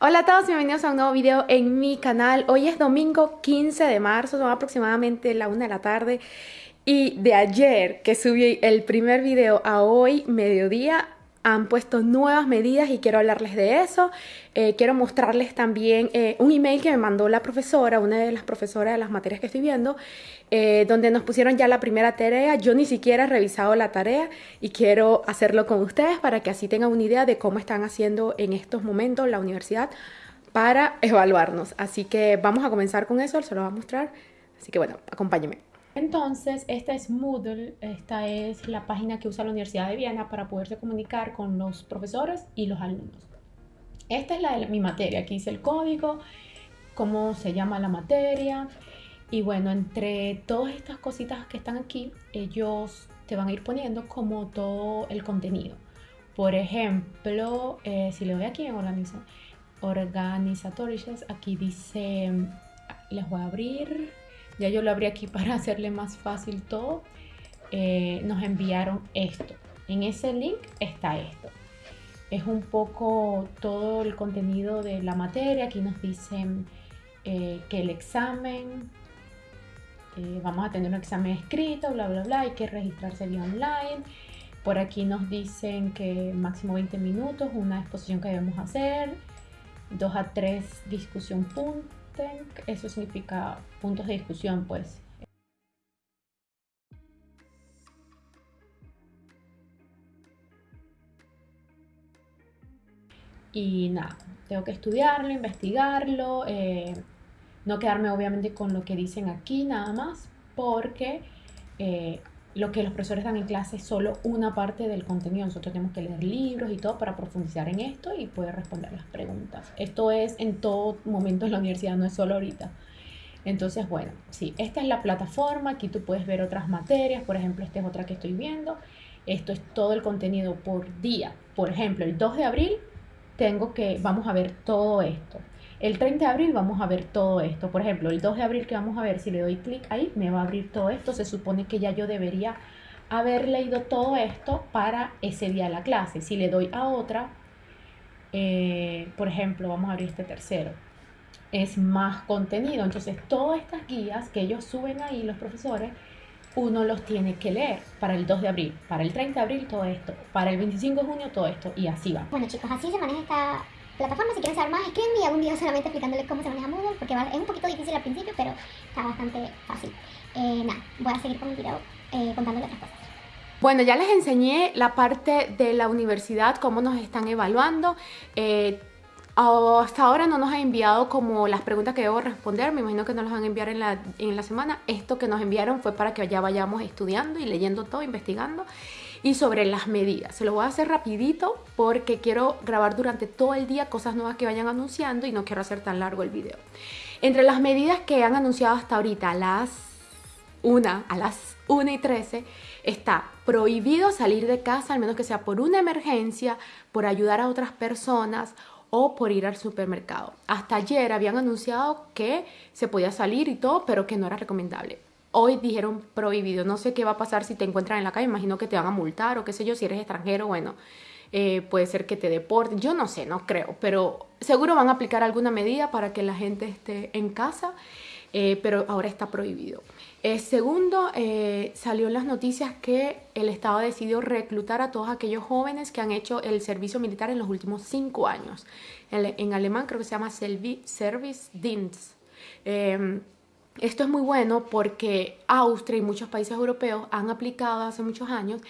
Hola a todos, bienvenidos a un nuevo video en mi canal. Hoy es domingo 15 de marzo, son aproximadamente la 1 de la tarde. Y de ayer que subí el primer video a hoy, mediodía, han puesto nuevas medidas y quiero hablarles de eso. Eh, quiero mostrarles también eh, un email que me mandó la profesora, una de las profesoras de las materias que estoy viendo, eh, donde nos pusieron ya la primera tarea. Yo ni siquiera he revisado la tarea y quiero hacerlo con ustedes para que así tengan una idea de cómo están haciendo en estos momentos la universidad para evaluarnos. Así que vamos a comenzar con eso, se lo voy a mostrar. Así que bueno, acompáñenme. Entonces, esta es Moodle, esta es la página que usa la Universidad de Viena para poderse comunicar con los profesores y los alumnos. Esta es la de mi materia, aquí dice el código, cómo se llama la materia. Y bueno, entre todas estas cositas que están aquí, ellos te van a ir poniendo como todo el contenido. Por ejemplo, eh, si le doy aquí en organiza, Organizatorias, aquí dice, les voy a abrir ya yo lo abrí aquí para hacerle más fácil todo, eh, nos enviaron esto. En ese link está esto. Es un poco todo el contenido de la materia. Aquí nos dicen eh, que el examen, eh, vamos a tener un examen escrito, bla, bla, bla, hay que registrarse vía online. Por aquí nos dicen que máximo 20 minutos, una exposición que debemos hacer, 2 a 3 discusión punto eso significa puntos de discusión, pues. Y nada, tengo que estudiarlo, investigarlo, eh, no quedarme obviamente con lo que dicen aquí nada más, porque eh, lo que los profesores dan en clase es solo una parte del contenido. Nosotros tenemos que leer libros y todo para profundizar en esto y poder responder las preguntas. Esto es en todo momento en la universidad, no es solo ahorita. Entonces, bueno, sí, esta es la plataforma. Aquí tú puedes ver otras materias. Por ejemplo, esta es otra que estoy viendo. Esto es todo el contenido por día. Por ejemplo, el 2 de abril tengo que, vamos a ver todo esto. El 30 de abril vamos a ver todo esto. Por ejemplo, el 2 de abril que vamos a ver, si le doy clic ahí, me va a abrir todo esto. Se supone que ya yo debería haber leído todo esto para ese día de la clase. Si le doy a otra, eh, por ejemplo, vamos a abrir este tercero, es más contenido. Entonces, todas estas guías que ellos suben ahí, los profesores, uno los tiene que leer para el 2 de abril, para el 30 de abril todo esto, para el 25 de junio todo esto y así va. Bueno chicos, así se maneja esta plataforma. Si quieren saber más, escríbenme y hago un video solamente explicándoles cómo se maneja Moodle, porque es un poquito difícil al principio, pero está bastante fácil. Eh, nada, voy a seguir con el video eh, contándoles otras cosas. Bueno, ya les enseñé la parte de la universidad, cómo nos están evaluando. Eh, hasta ahora no nos han enviado como las preguntas que debo responder, me imagino que nos las van a enviar en la, en la semana. Esto que nos enviaron fue para que ya vayamos estudiando y leyendo todo, investigando y sobre las medidas. Se lo voy a hacer rapidito porque quiero grabar durante todo el día cosas nuevas que vayan anunciando y no quiero hacer tan largo el video. Entre las medidas que han anunciado hasta ahorita, las 1, a las 1 y 13, está prohibido salir de casa, al menos que sea por una emergencia, por ayudar a otras personas o por ir al supermercado. Hasta ayer habían anunciado que se podía salir y todo, pero que no era recomendable hoy dijeron prohibido. No sé qué va a pasar si te encuentran en la calle, imagino que te van a multar o qué sé yo, si eres extranjero, bueno, eh, puede ser que te deporten, yo no sé, no creo, pero seguro van a aplicar alguna medida para que la gente esté en casa, eh, pero ahora está prohibido. Eh, segundo, salió en las noticias que el Estado decidió reclutar a todos aquellos jóvenes que han hecho el servicio militar en los últimos cinco años. En, en alemán creo que se llama Service-Dienst. Em, esto es muy bueno porque Austria y muchos países europeos han aplicado hace muchos años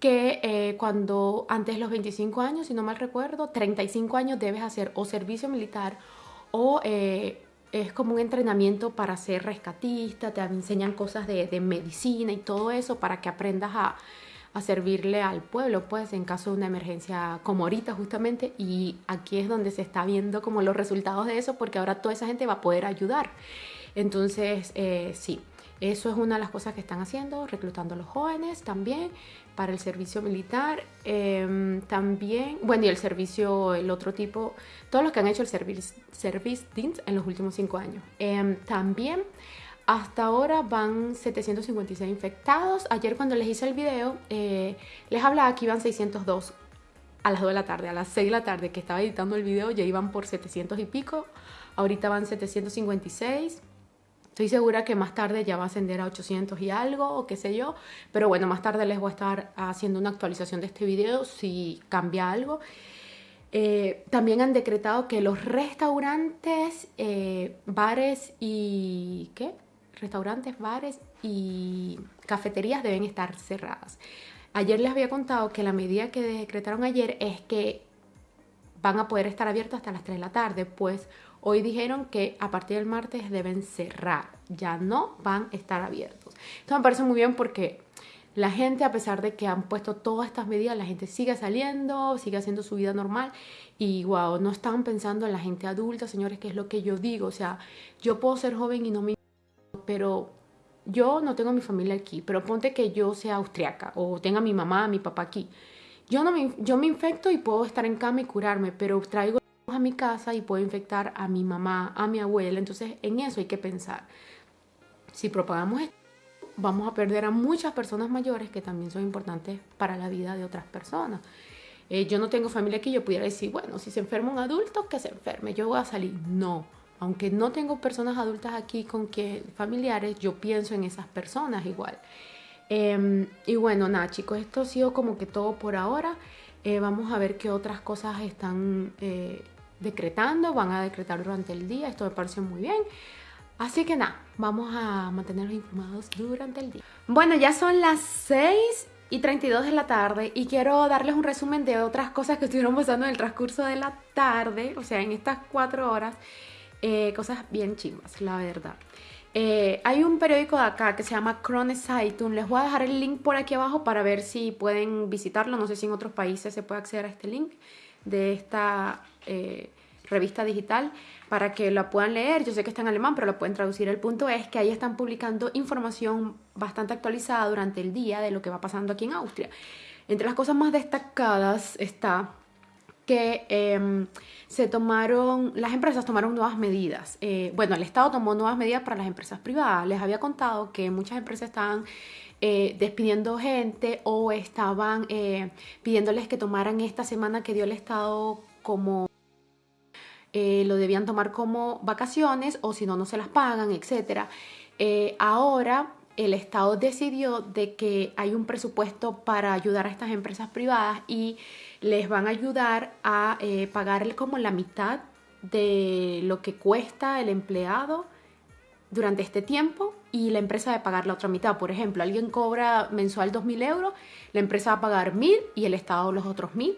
que eh, cuando antes los 25 años, si no mal recuerdo, 35 años debes hacer o servicio militar o eh, es como un entrenamiento para ser rescatista, te enseñan cosas de, medicina y todo eso para que aprendas a, a, servirle al pueblo, pues en caso de una emergencia como ahorita justamente y aquí es donde se está viendo como los resultados de eso porque ahora toda esa gente va a poder ayudar. Entonces, eh, sí, eso es una de las cosas que están haciendo, reclutando a los jóvenes también para el servicio militar. Em, también, bueno, y el servicio, el otro tipo, todos los que han hecho el service, service en los últimos cinco años. Em, también, hasta ahora van 756 infectados. Ayer cuando les hice el video, eh, les hablaba que iban 602 a las 2 de la tarde, a las 6 de la tarde que estaba editando el video ya iban por 700 y pico, ahorita van 756. Estoy segura que más tarde ya va a ascender a 800 y algo, o qué sé yo. Pero bueno, más tarde les voy a estar haciendo una actualización de este video si cambia algo. Eh, también han decretado que los restaurantes, eh, bares y... ¿qué? Restaurantes, bares y cafeterías deben estar cerradas. Ayer les había contado que la medida que decretaron ayer es que van a poder estar abiertos hasta las 3 de la tarde, pues hoy dijeron que a partir del martes deben cerrar, ya no van a estar abiertos. Esto me parece muy bien porque la gente, a pesar de que han puesto todas estas medidas, la gente sigue saliendo, sigue haciendo su vida normal y wow, no están pensando en la gente adulta, señores, que es lo que yo digo. O sea, yo puedo ser joven y no me... Pero yo no tengo mi familia aquí, pero ponte que yo sea austriaca o tenga mi mamá, mi papá aquí. Yo, no me, yo me infecto y puedo estar en cama y curarme, pero traigo a mi casa y puedo infectar a mi mamá, a mi abuela. Entonces, en eso hay que pensar. Si propagamos esto, vamos a perder a muchas personas mayores que también son importantes para la vida de otras personas. Eh, yo no tengo familia aquí, yo pudiera decir, bueno, si se enferma un adulto, que se enferme, yo voy a salir. No, aunque no tengo personas adultas aquí con que familiares, yo pienso en esas personas igual. Em, y bueno, nada chicos, esto ha sido como que todo por ahora. Eh, vamos a ver qué otras cosas están eh, decretando, van a decretar durante el día, esto me parece muy bien. Así que nada, vamos a mantenerlos informados durante el día. Bueno, ya son las 6 y 32 de la tarde y quiero darles un resumen de otras cosas que estuvieron pasando en el transcurso de la tarde, o sea, en estas cuatro horas, eh, cosas bien chimbas, la verdad. Eh, hay un periódico de acá que se llama Krone Zeitung, les voy a dejar el link por aquí abajo para ver si pueden visitarlo, no sé si en otros países se puede acceder a este link de esta... Eh, revista digital para que la puedan leer. Yo sé que está en alemán, pero lo pueden traducir. El punto es que ahí están publicando información bastante actualizada durante el día de lo que va pasando aquí en Austria. Entre las cosas más destacadas está que em, se tomaron, las empresas tomaron nuevas medidas. Eh, bueno, el Estado tomó nuevas medidas para las empresas privadas. Les había contado que muchas empresas estaban eh, despidiendo gente o estaban eh, pidiéndoles que tomaran esta semana que dio el Estado como eh, lo debían tomar como vacaciones o si no, no se las pagan, etc. Ahora el Estado decidió de que hay un presupuesto para ayudar a estas empresas privadas y les van a ayudar a pagarle como la mitad de lo que cuesta el empleado durante este tiempo y la empresa va a pagar la otra mitad. Por ejemplo, alguien cobra mensual 2.000 euros, la empresa va a pagar 1.000 y el Estado los otros 1.000.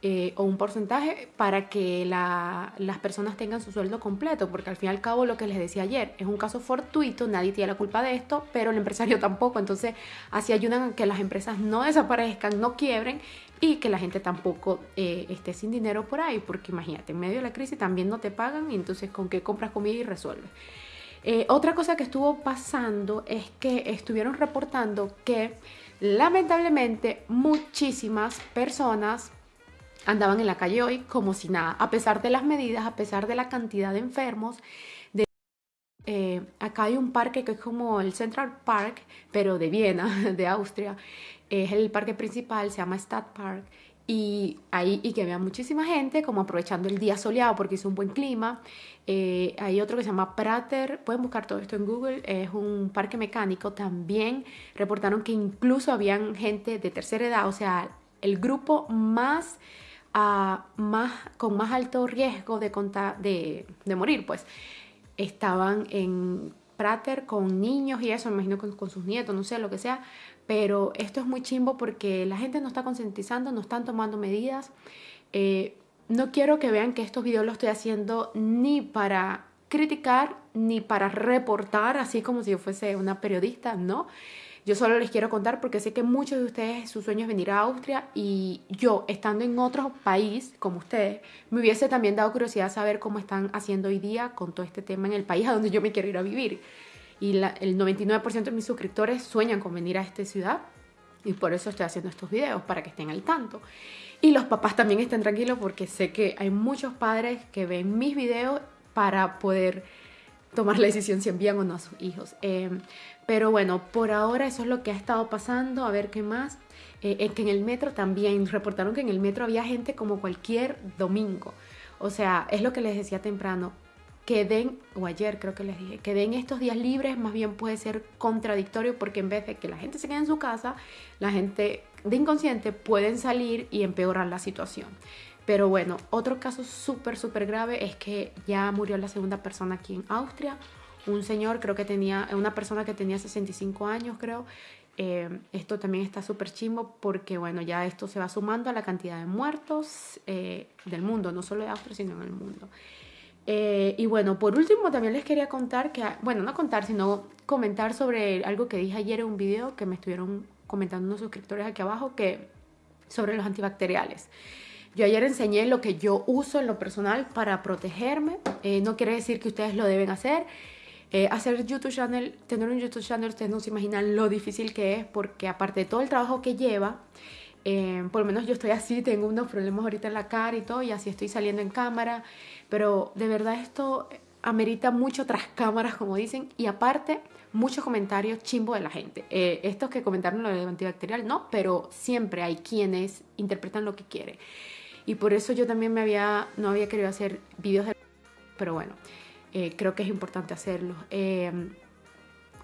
Eh, o un porcentaje para que las personas tengan su sueldo completo, porque al fin y al cabo lo que les decía ayer es un caso fortuito, nadie tiene la culpa de esto, pero el empresario tampoco, entonces así ayudan a que las empresas no desaparezcan, no quiebren y que la gente tampoco eh, esté sin dinero por ahí, porque imagínate, en medio de la crisis también no te pagan y entonces con qué compras comida y resuelves. Eh, otra cosa que estuvo pasando es que estuvieron reportando que lamentablemente muchísimas personas andaban en la calle hoy como si nada, a pesar de las medidas, a pesar de la cantidad de enfermos. De, eh, acá hay un parque que es como el Central Park, pero de Viena, de Austria. Es el parque principal, se llama Stadtpark. Y ahí y que vea muchísima gente, como aprovechando el día soleado porque hizo un buen clima. Eh, hay otro que se llama Prater, pueden buscar todo esto en Google, es un parque mecánico. También reportaron que incluso habían gente de tercera edad, o sea, el grupo más más, con más alto riesgo de, de, de, morir, pues estaban en Prater con niños y eso, me imagino con, con, sus nietos, no sé, lo que sea, pero esto es muy chimbo porque la gente no está concientizando, no están tomando medidas. Eh, no quiero que vean que estos videos los estoy haciendo ni para criticar ni para reportar, así como si yo fuese una periodista, ¿no? Yo solo les quiero contar porque sé que muchos de ustedes su sueño es venir a Austria y yo, estando en otro país como ustedes, me hubiese también dado curiosidad saber cómo están haciendo hoy día con todo este tema en el país a donde yo me quiero ir a vivir. Y el 99% de mis suscriptores sueñan con venir a esta ciudad y por eso estoy haciendo estos videos, para que estén al tanto. Y los papás también estén tranquilos porque sé que hay muchos padres que ven mis videos para poder tomar la decisión si envían o no a sus hijos. Em, pero bueno, por ahora eso es lo que ha estado pasando, a ver qué más. Eh, que en el metro también, reportaron que en el metro había gente como cualquier domingo. O sea, es lo que les decía temprano, que den, o ayer creo que les dije, que den estos días libres más bien puede ser contradictorio porque en vez de que la gente se quede en su casa, la gente de inconsciente pueden salir y empeorar la situación. Pero bueno, otro caso súper, súper grave es que ya murió la segunda persona aquí en Austria. Un señor, creo que tenía, una persona que tenía 65 años, creo. Eh, esto también está súper chimbo porque, bueno, ya esto se va sumando a la cantidad de muertos eh, del mundo, no solo de Austria, sino en el mundo. Eh, y bueno, por último también les quería contar que, bueno, no contar, sino comentar sobre algo que dije ayer en un video que me estuvieron comentando unos suscriptores aquí abajo, que sobre los antibacteriales. Yo ayer enseñé lo que yo uso en lo personal para protegerme. Eh, no quiere decir que ustedes lo deben hacer. Eh, hacer YouTube channel, tener un YouTube channel, ustedes no se imaginan lo difícil que es porque aparte de todo el trabajo que lleva, eh, por lo menos yo estoy así, tengo unos problemas ahorita en la cara y todo, y así estoy saliendo en cámara, pero de verdad esto amerita mucho tras cámaras, como dicen, y aparte muchos comentarios chimbo de la gente. estos que comentaron lo del antibacterial, no, pero siempre hay quienes interpretan lo que quieren. Y por eso yo también me había, no había querido hacer vídeos de... Pero bueno, eh, creo que es importante hacerlo.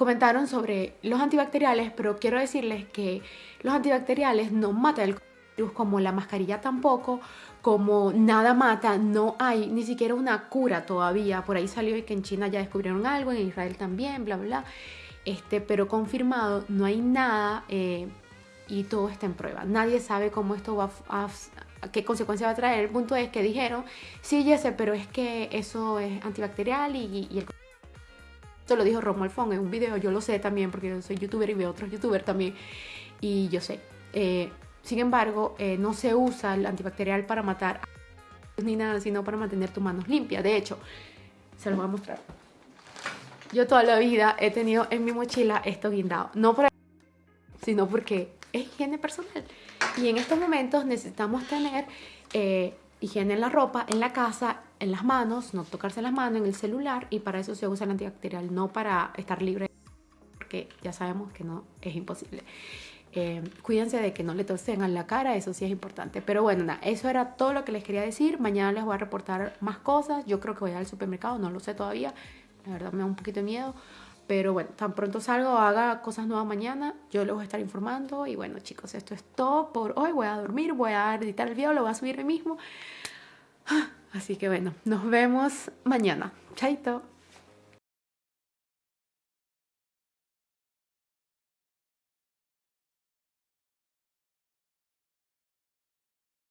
Comentaron sobre los antibacteriales, pero quiero decirles que los antibacteriales no matan el virus como la mascarilla tampoco, como nada mata, no hay ni siquiera una cura todavía. Por ahí salió que en China ya descubrieron algo, en Israel también, bla, bla, Este, pero confirmado, no hay nada eh, y todo está en prueba. Nadie sabe cómo esto va a, qué consecuencia va a traer. El punto es que dijeron, sí, sé, pero es que eso es antibacterial y, y el... Esto lo dijo Romo Alfón en un video, yo lo sé también porque yo soy youtuber y veo otros youtubers también y yo sé. Eh, sin embargo, eh, no se usa el antibacterial para matar ni nada, sino para mantener tus manos limpias. De hecho, se los voy a mostrar. Yo toda la vida he tenido en mi mochila esto guindado. No por sino porque es higiene personal. Y en estos momentos necesitamos tener eh, higiene en la ropa, en la casa, en las manos, no tocarse las manos, en el celular y para eso se usa el antibacterial, no para estar libre, porque ya sabemos que no es imposible. Eh, cuídense de que no le tosen a la cara, eso sí es importante. Pero bueno, nada, eso era todo lo que les quería decir. Mañana les voy a reportar más cosas. Yo creo que voy al supermercado, no lo sé todavía. La verdad me da un poquito de miedo. Pero bueno, tan pronto salgo, haga cosas nuevas mañana, yo les voy a estar informando. Y bueno, chicos, esto es todo por hoy. Voy a dormir, voy a editar el video, lo voy a subir hoy mismo. Así que bueno, nos vemos mañana. Chaito.